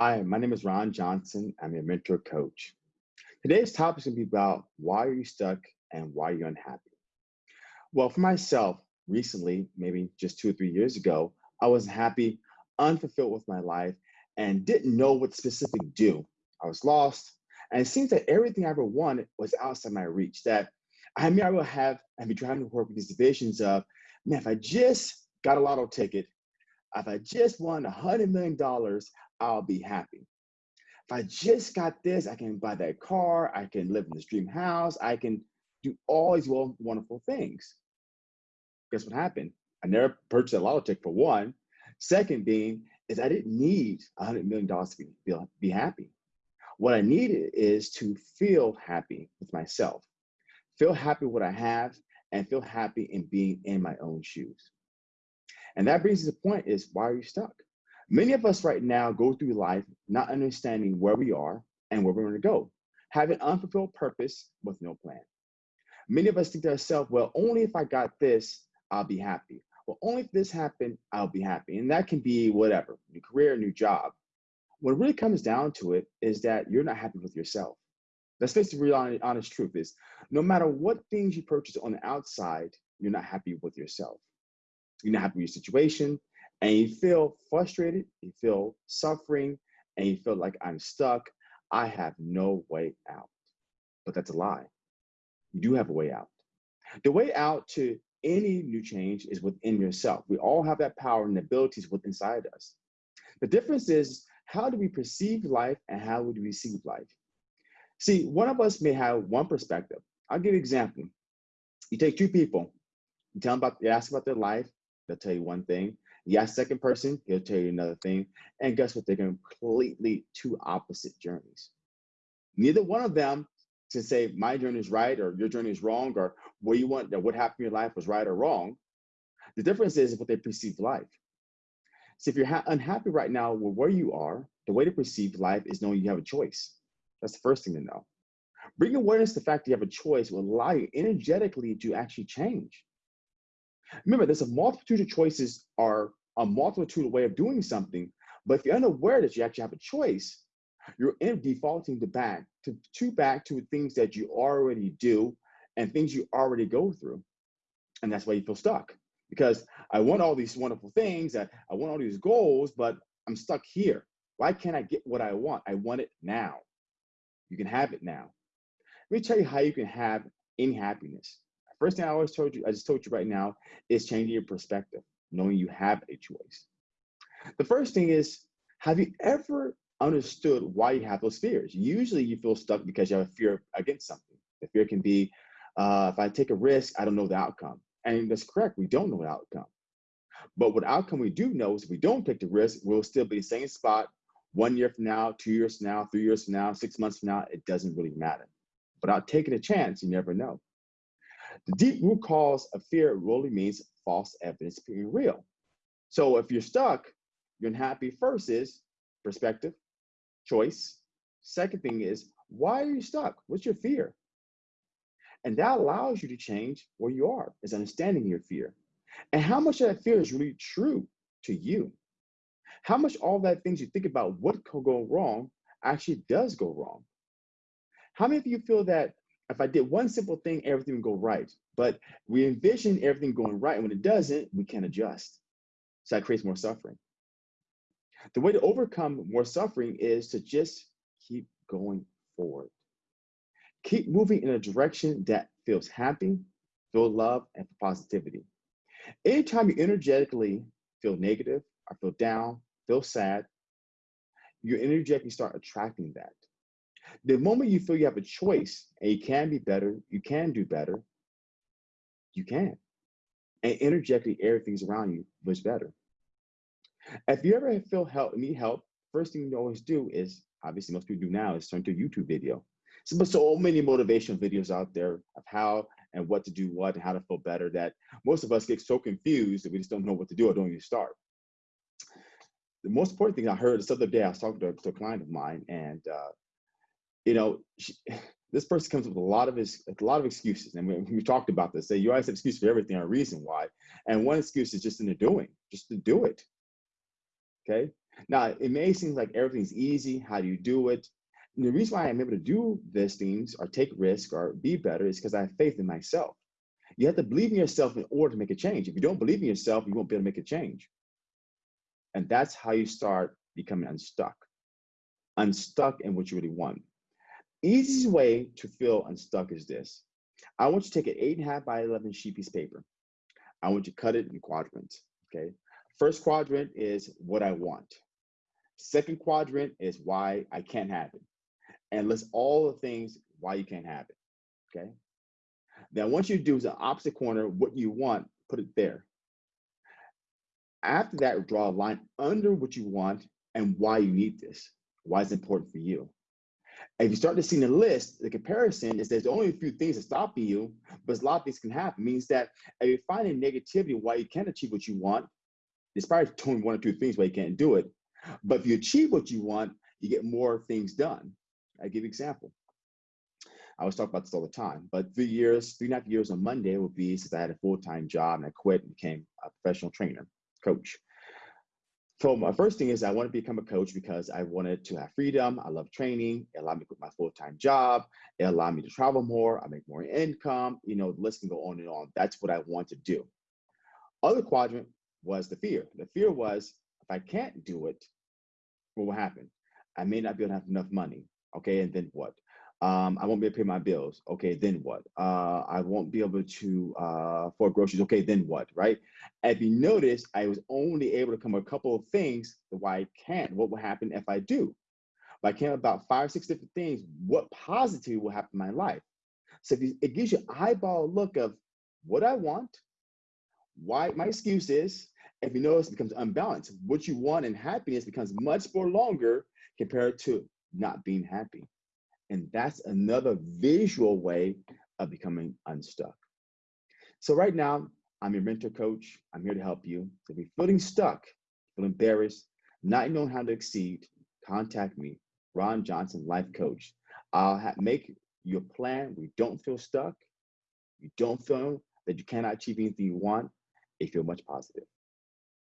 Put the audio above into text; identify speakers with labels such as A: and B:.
A: Hi, my name is Ron Johnson. I'm a mentor coach. Today's topic is going to be about why are you stuck and why are you unhappy? Well, for myself, recently, maybe just two or three years ago, I wasn't happy, unfulfilled with my life, and didn't know what specific do. I was lost, and it seems that everything I ever wanted was outside my reach. That I mean, I will have and be trying to work with these visions of, man, if I just got a lotto ticket, if I just won a hundred million dollars, I'll be happy. If I just got this, I can buy that car, I can live in this dream house, I can do all these wonderful things. Guess what happened? I never purchased a lotto ticket for one. Second being is I didn't need a hundred million dollars to be, be happy. What I needed is to feel happy with myself, feel happy with what I have, and feel happy in being in my own shoes. And that brings to the point is why are you stuck? Many of us right now go through life not understanding where we are and where we're going to go, having unfulfilled purpose with no plan. Many of us think to ourselves, well, only if I got this, I'll be happy. Well, only if this happened, I'll be happy. And that can be whatever, new career, a new job. What really comes down to it is that you're not happy with yourself. That's face the real honest truth is no matter what things you purchase on the outside, you're not happy with yourself. You're not happy with your situation, and you feel frustrated, you feel suffering, and you feel like I'm stuck, I have no way out. But that's a lie. You do have a way out. The way out to any new change is within yourself. We all have that power and abilities within inside us. The difference is how do we perceive life and how would we receive life? See, one of us may have one perspective. I'll give you an example. You take two people, you tell them about, you ask about their life, they'll tell you one thing. Yeah, second person, he'll tell you another thing. And guess what? They're completely two opposite journeys. Neither one of them can say my journey is right or your journey is wrong or what you want what happened in your life was right or wrong. The difference is what they perceive life. So if you're unhappy right now with where you are, the way to perceive life is knowing you have a choice. That's the first thing to know. Bring awareness to the fact that you have a choice will allow you energetically to actually change. Remember, there's a multitude of choices are a multitude of way of doing something. But if you're unaware that you actually have a choice, you're in defaulting to back to, to back to things that you already do and things you already go through. And that's why you feel stuck. Because I want all these wonderful things, I, I want all these goals, but I'm stuck here. Why can't I get what I want? I want it now. You can have it now. Let me tell you how you can have any happiness. First thing I always told you, I just told you right now, is changing your perspective knowing you have a choice. The first thing is, have you ever understood why you have those fears? Usually you feel stuck because you have a fear against something. The fear can be, uh, if I take a risk, I don't know the outcome. And that's correct, we don't know the outcome. But what outcome we do know is if we don't take the risk, we'll still be the same spot one year from now, two years from now, three years from now, six months from now, it doesn't really matter. Without taking a chance, you never know. The deep root cause of fear really means false evidence being real. So if you're stuck, you're unhappy first is perspective, choice. Second thing is, why are you stuck? What's your fear? And that allows you to change where you are, is understanding your fear. And how much of that fear is really true to you? How much all that things you think about what could go wrong actually does go wrong? How many of you feel that if I did one simple thing, everything would go right. But we envision everything going right. When it doesn't, we can't adjust. So that creates more suffering. The way to overcome more suffering is to just keep going forward. Keep moving in a direction that feels happy, feel love, and positivity. Anytime you energetically feel negative or feel down, feel sad, you energetically start attracting that. The moment you feel you have a choice and you can be better, you can do better, you can. And energetically, everything's around you much better. If you ever feel help, need help, first thing you always do is, obviously most people do now, is turn to a YouTube video. So, but so many motivational videos out there of how and what to do what and how to feel better that most of us get so confused that we just don't know what to do or don't even start. The most important thing I heard this other day, I was talking to, to a client of mine and uh, you know, she, this person comes up with a lot of a lot of excuses. And we, we talked about this. Say you always have excuse for everything, a reason why. And one excuse is just in the doing, just to do it. Okay. Now, it may seem like everything's easy. How do you do it? And the reason why I'm able to do these things or take risk or be better is because I have faith in myself. You have to believe in yourself in order to make a change. If you don't believe in yourself, you won't be able to make a change. And that's how you start becoming unstuck. Unstuck in what you really want. Easiest way to feel unstuck is this. I want you to take an eight and a half by 11 sheet piece of paper. I want you to cut it in quadrants, okay? First quadrant is what I want. Second quadrant is why I can't have it. And list all the things why you can't have it, okay? Then once you do the opposite corner, what you want, put it there. After that, draw a line under what you want and why you need this, why it's important for you. If you start to see the list, the comparison is there's only a few things that stop you, but a lot of things can happen. It means that if you find a negativity why you can't achieve what you want, probably only one or two things why you can't do it. But if you achieve what you want, you get more things done. I give you an example. I always talk about this all the time, but three years, three and a half years on Monday will be since I had a full-time job and I quit and became a professional trainer, coach. So my first thing is I want to become a coach because I wanted to have freedom. I love training. It allowed me to quit my full-time job. It allowed me to travel more. I make more income. You know, the list can go on and on. That's what I want to do. Other quadrant was the fear. The fear was if I can't do it, what will happen? I may not be able to have enough money. Okay, and then what? Um, I won't be able to pay my bills. Okay, then what? Uh, I won't be able to uh, afford groceries. Okay, then what? Right? If you notice, I was only able to come a couple of things why I can't. What will happen if I do? If I came about five, six different things, what positivity will happen in my life? So it gives you eyeball look of what I want, why my excuse is. If you notice, it becomes unbalanced. What you want and happiness becomes much more longer compared to not being happy. And that's another visual way of becoming unstuck. So right now, I'm your mentor coach. I'm here to help you. So if you're feeling stuck, feel embarrassed, not knowing how to exceed, contact me, Ron Johnson, life coach. I'll make your plan where you don't feel stuck, you don't feel that you cannot achieve anything you want, If you feel much positive.